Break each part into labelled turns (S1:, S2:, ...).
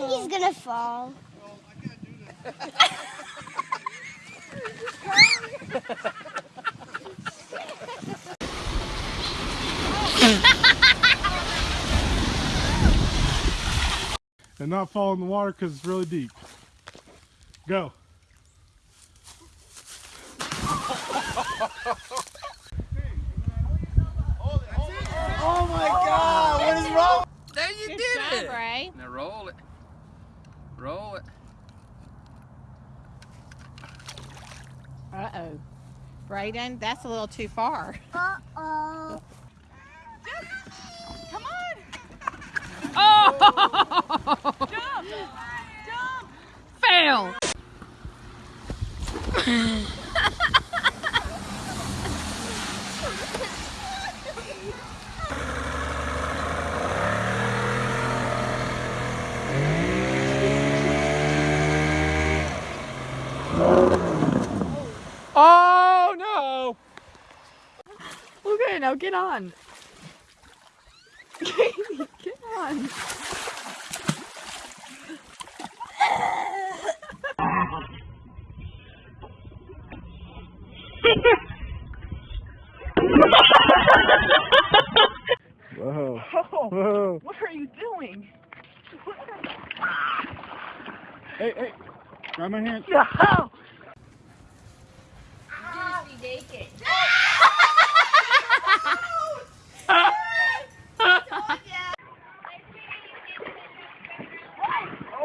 S1: think he's gonna fall.
S2: and not fall in the water because it's really deep. Go.
S3: Oh my god, what is wrong?
S4: There you
S5: Good
S4: did
S5: job,
S4: it.
S5: Ray.
S4: Now roll it. Roll it.
S5: Uh-oh. Brayden, that's a little too far.
S1: Uh-oh.
S6: Come on.
S5: Oh!
S6: Jump. Jump.
S5: Fail!
S4: Oh no!
S6: Okay, now get on. get on.
S2: Whoa.
S6: Oh,
S2: Whoa.
S6: what are you doing?
S2: Hey, hey. Grab my hand.
S6: No.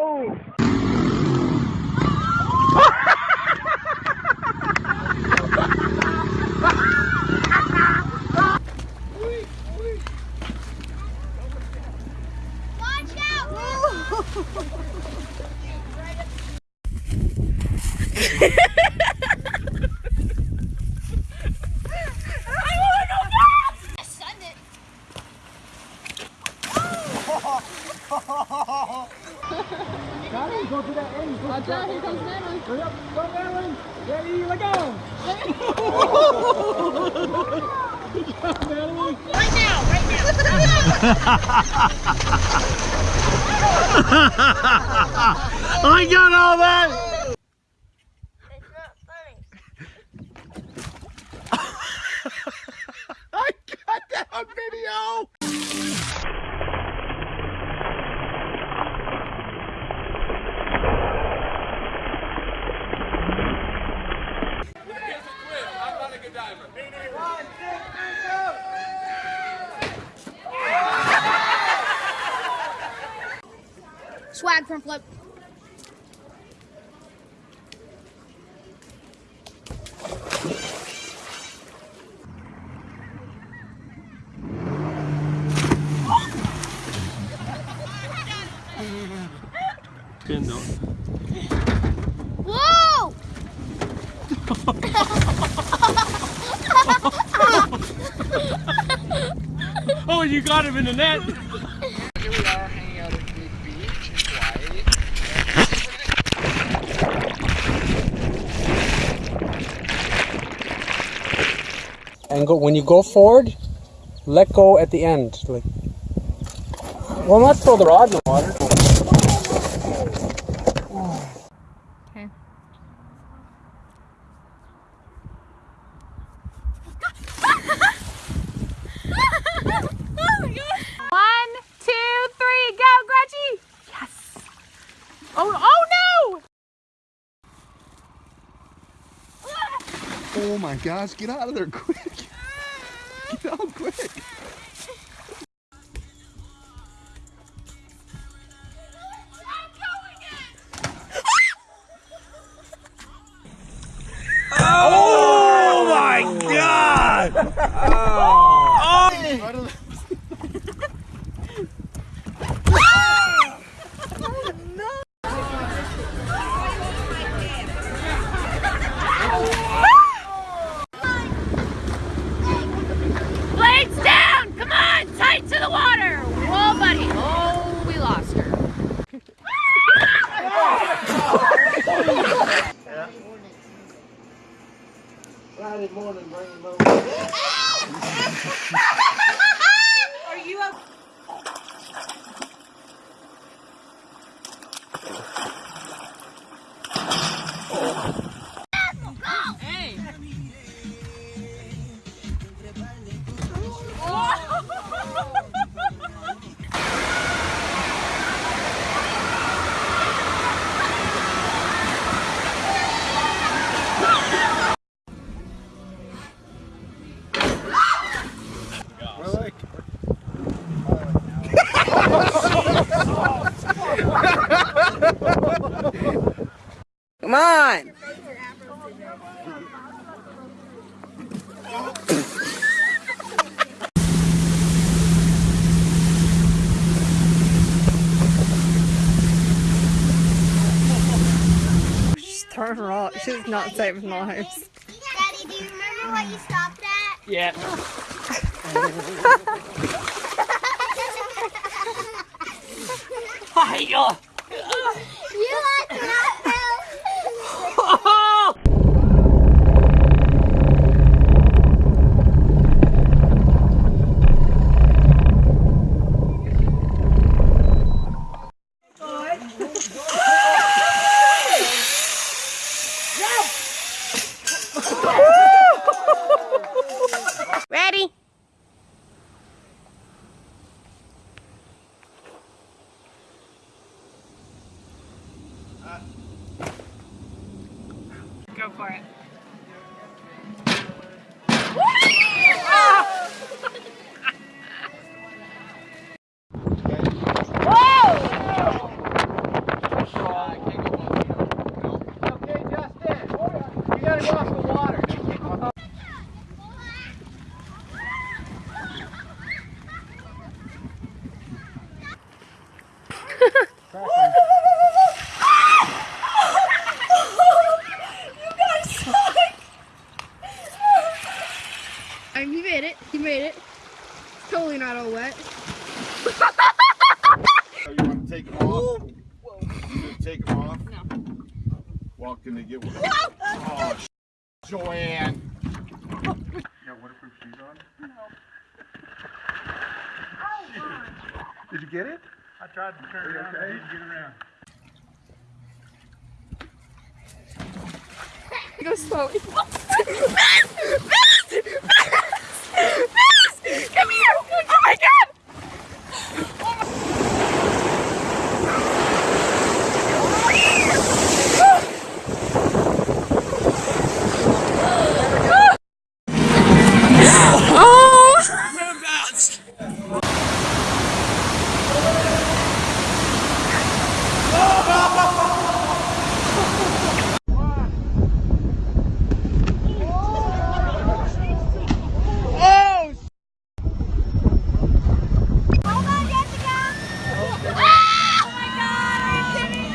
S1: Watch out! I sunned it.
S3: Madeline, go to that end. Watch out, here comes Madeline. Hurry up, go Madeline. Ready, let go. Good job, Madeline.
S1: Right now, right now.
S2: I got all that.
S1: It's not funny.
S2: I got that on video.
S4: I'm not a good diver.
S1: Front flip. Whoa!
S2: Oh, you got him in the net.
S4: Here we are hanging out at Big Beach in Hawaii.
S3: And go when you go forward, let go at the end. Like, well, not throw the rod in the water.
S5: Okay. One, two, three, go, Gretchy! Yes! Oh, oh no!
S7: Oh my gosh, get out of there quick. Quick.
S3: Friday morning, bring him over.
S8: Come on.
S5: She's throwing rocks. She's not saving lives.
S1: Daddy, do you remember what you stopped at?
S9: Yeah. Hiya!
S1: You like that?
S6: Ready?
S5: Go for it.
S10: Okay, Justin. You gotta go off the water.
S1: And he made it. He made it. It's Totally not all wet.
S11: Oh, you want to take them off? You gonna take them off? No. Well, can they get one? Oh, Joanne. You got waterproof shoes on? No. Did you get it?
S2: I tried to turn around, I didn't get around.
S5: Go slowly.
S6: Come here! Oh my god!
S1: Hold on, Jessica. Oh my God! Are you kidding?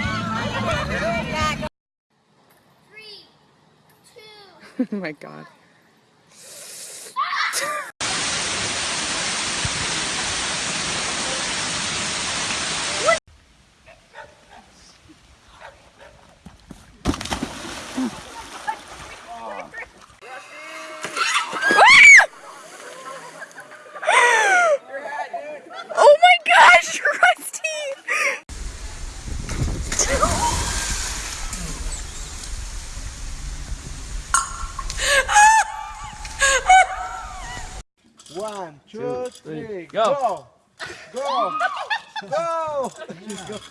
S1: Three, two.
S5: Oh my god. Oh my gosh, Rusty!
S10: One, two, three, go.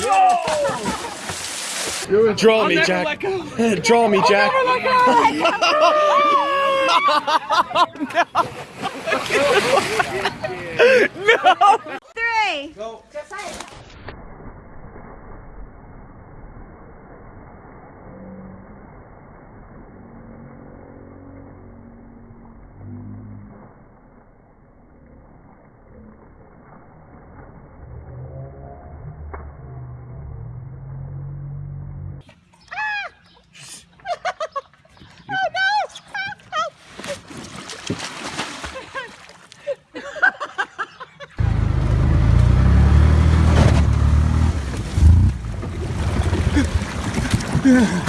S10: Go. Go.
S9: Draw me, Jack. Draw me, Jack.
S1: Three.
S10: Go. Yeah.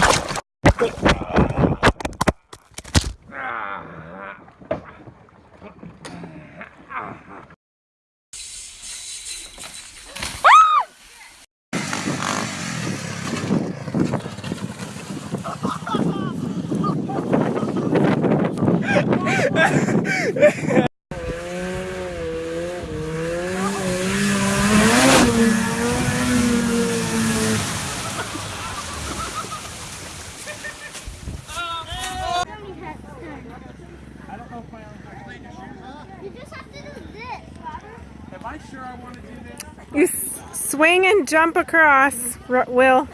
S5: You swing and jump across, Will.